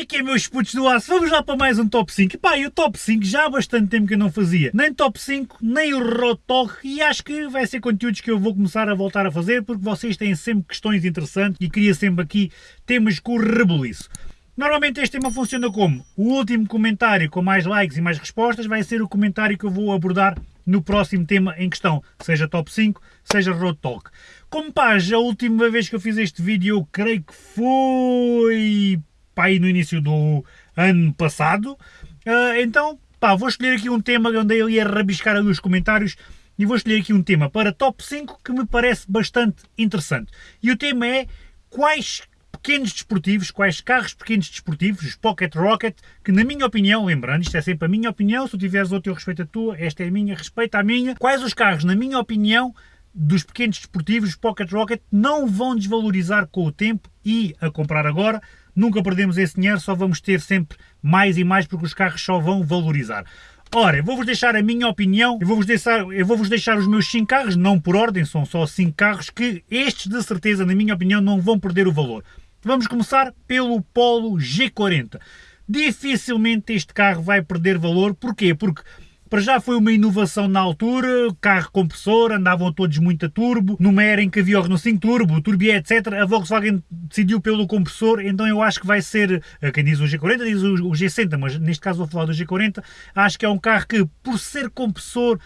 é que é, meus putos do aço? Vamos lá para mais um top 5. E pá, e o top 5 já há bastante tempo que eu não fazia. Nem top 5, nem o Rotok. E acho que vai ser conteúdos que eu vou começar a voltar a fazer, porque vocês têm sempre questões interessantes e queria sempre aqui temas com rebuliço. Normalmente este tema funciona como? O último comentário com mais likes e mais respostas vai ser o comentário que eu vou abordar no próximo tema em questão, seja top 5, seja road talk. Como pá, a última vez que eu fiz este vídeo, eu creio que foi pá, aí no início do ano passado, uh, então pá, vou escolher aqui um tema onde eu ia rabiscar ali os comentários e vou escolher aqui um tema para top 5 que me parece bastante interessante. E o tema é quais pequenos desportivos, quais carros pequenos desportivos, os Pocket Rocket, que na minha opinião, lembrando, isto é sempre a minha opinião, se tu tiveres outro eu respeito a tua, esta é a minha, respeita a minha, quais os carros, na minha opinião, dos pequenos desportivos, Pocket Rocket, não vão desvalorizar com o tempo e a comprar agora, nunca perdemos esse dinheiro, só vamos ter sempre mais e mais porque os carros só vão valorizar. Ora, vou-vos deixar a minha opinião, eu vou-vos deixar, eu vou-vos deixar os meus 5 carros, não por ordem, são só 5 carros que estes de certeza, na minha opinião, não vão perder o valor. Vamos começar pelo Polo G40. Dificilmente este carro vai perder valor, porquê? Porque para já foi uma inovação na altura, carro compressor, andavam todos muito a turbo, numa era em que havia o Renault 5 Turbo, Turbié, etc. A Volkswagen decidiu pelo compressor, então eu acho que vai ser, eh, quem diz o G40 diz o G60, mas neste caso vou falar do G40, acho que é um carro que, por ser compressor,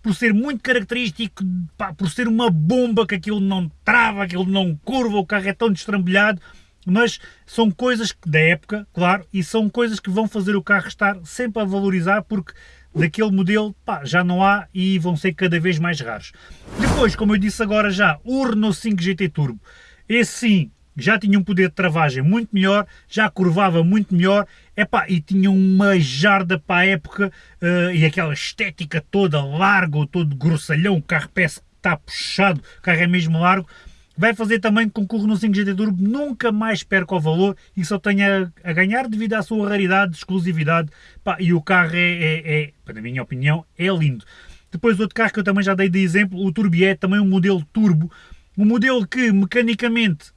por ser muito característico, pá, por ser uma bomba que aquilo não trava, aquilo não curva, o carro é tão destrambulhado, mas são coisas da época, claro, e são coisas que vão fazer o carro estar sempre a valorizar porque daquele modelo pá, já não há e vão ser cada vez mais raros. Depois, como eu disse agora já, o Renault 5 GT Turbo, esse sim, já tinha um poder de travagem muito melhor, já curvava muito melhor, epá, e tinha uma jarda para a época uh, e aquela estética toda largo, todo grossalhão, o carro parece que está puxado, o carro é mesmo largo, vai fazer também que o Renault 5 GT Turbo nunca mais perca o valor e só tenha a ganhar devido à sua raridade, exclusividade, pá, e o carro é, é, é, na minha opinião, é lindo. Depois outro carro que eu também já dei de exemplo, o Turbié, também um modelo turbo, um modelo que mecanicamente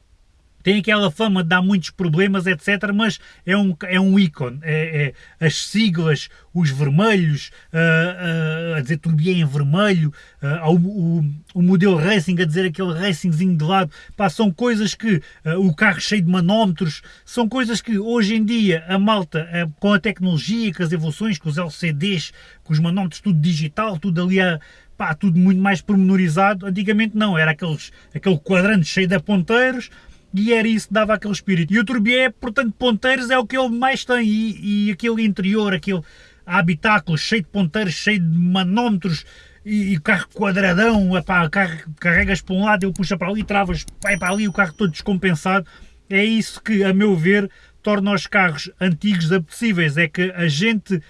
tem aquela fama de dar muitos problemas, etc. Mas é um, é um ícone. É, é as siglas, os vermelhos, uh, uh, a dizer turbia em vermelho, uh, o, o, o, modelo Racing a dizer aquele Racingzinho de lado. Pá, são coisas que o carro cheio de manómetros, são coisas que hoje em dia a malta, com a tecnologia, com as evoluções, com os LCDs, com os manómetros, tudo digital, tudo ali a pá, tudo muito mais pormenorizado. Antigamente não, era aqueles, aquele quadrante cheio de ponteiros, e era isso dava aquele espírito. E o Turbié, portanto, ponteiros é o que ele mais tem, e, e aquele interior, aquele habitáculo cheio de ponteiros, cheio de manómetros, e, e carro quadradão, epá, carro, carregas para um lado, ele puxa para ali, travas, vai para ali, o carro todo descompensado. É isso que, a meu ver, torna os carros antigos apetecíveis, é que a gente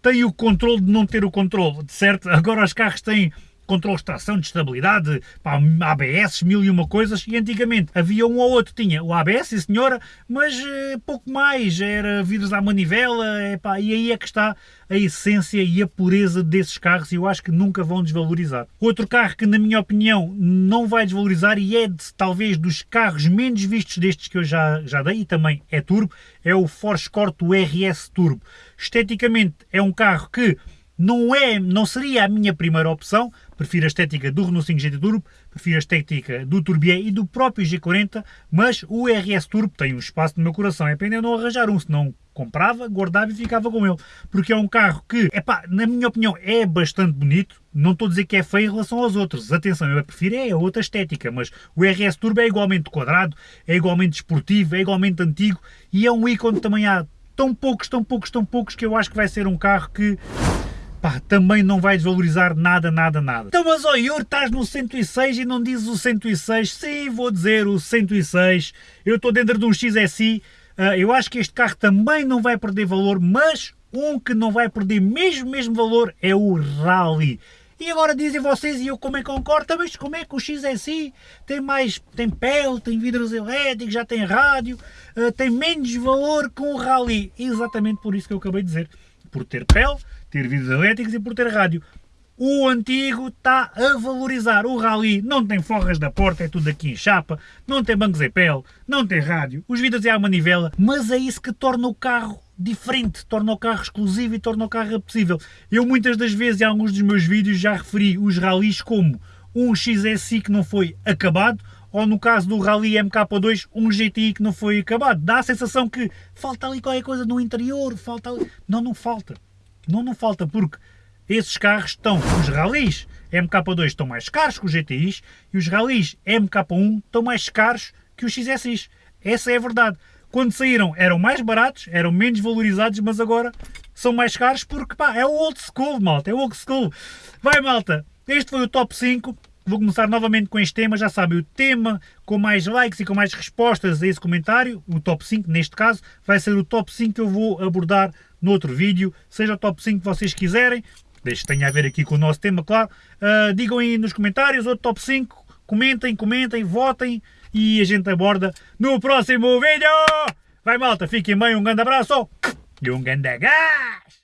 tem o controle de não ter o controle, certo? Agora os carros têm controle de tração, de estabilidade, pá, ABS, mil e uma coisas, e antigamente havia um ou outro, tinha o ABS, sim senhora, mas eh, pouco mais, era vidros à manivela, é, pá, e aí é que está a essência e a pureza desses carros e eu acho que nunca vão desvalorizar. Outro carro que, na minha opinião, não vai desvalorizar e é de, talvez dos carros menos vistos destes que eu já, já dei e também é turbo, é o Ford Escort RS Turbo. Esteticamente é um carro que não, é, não seria a minha primeira opção, prefiro a estética do Renault 5 GT Turbo, prefiro a estética do Turbier e do próprio G40, mas o RS Turbo tem um espaço no meu coração, é pena eu não arranjar um, senão comprava, guardava e ficava com ele, porque é um carro que, epá, na minha opinião, é bastante bonito, não estou a dizer que é feio em relação aos outros, atenção, eu prefiro é outra estética, mas o RS Turbo é igualmente quadrado, é igualmente esportivo, é igualmente antigo e é um ícone também há tão poucos, tão poucos, tão poucos que eu acho que vai ser um carro que pá, também não vai desvalorizar nada, nada, nada. Então, mas ó Yuri, estás no 106 e não dizes o 106? Sim, vou dizer o 106. Eu estou dentro de um XSI. Uh, ah, eu acho que este carro também não vai perder valor, mas um que não vai perder mesmo, mesmo valor é o Rally. E agora dizem vocês, e eu como é que concordo, mas como é que o XSI tem mais, tem pele, tem vidros elétricos, já tem rádio, uh, tem menos valor que o Rally? Exatamente por isso que eu acabei de dizer. Por ter pele, ter vidros elétricos e por ter rádio. o antigo está a valorizar. O Rally não tem forras da porta, é tudo aqui em chapa, não tem bancos em pele, não tem rádio, os vidros é a manivela, mas é isso que torna o carro diferente, torna o carro exclusivo e torna o carro apetecível. Eu muitas das vezes em alguns dos meus vídeos já referi os rallies como um XSI que não foi acabado, ou no caso do Rally MK2, um GTI que não foi acabado. Dá a sensação que falta ali qualquer coisa no interior, falta ali... Não, não falta. Não, não falta, porque esses carros estão, os rallies MK2 estão mais caros que os GTIs e os rallies MK1 estão mais caros que os XSIs. Essa é a verdade. Quando saíram eram mais baratos, eram menos valorizados, mas agora são mais caros porque pá, é o old school, malta, é o old school. Vai malta, este foi o top 5. Vou começar novamente com este tema, já sabem, o tema com mais likes e com mais respostas a esse comentário, o top 5 neste caso, vai ser o top 5 que eu vou abordar no outro vídeo, seja o top 5 que vocês quiserem, desde que tenha a ver aqui com o nosso tema, claro. Uh, digam aí nos comentários outro top 5, comentem, comentem, votem e a gente aborda no próximo vídeo. Vai malta, fiquem bem, um grande abraço e um grande gás!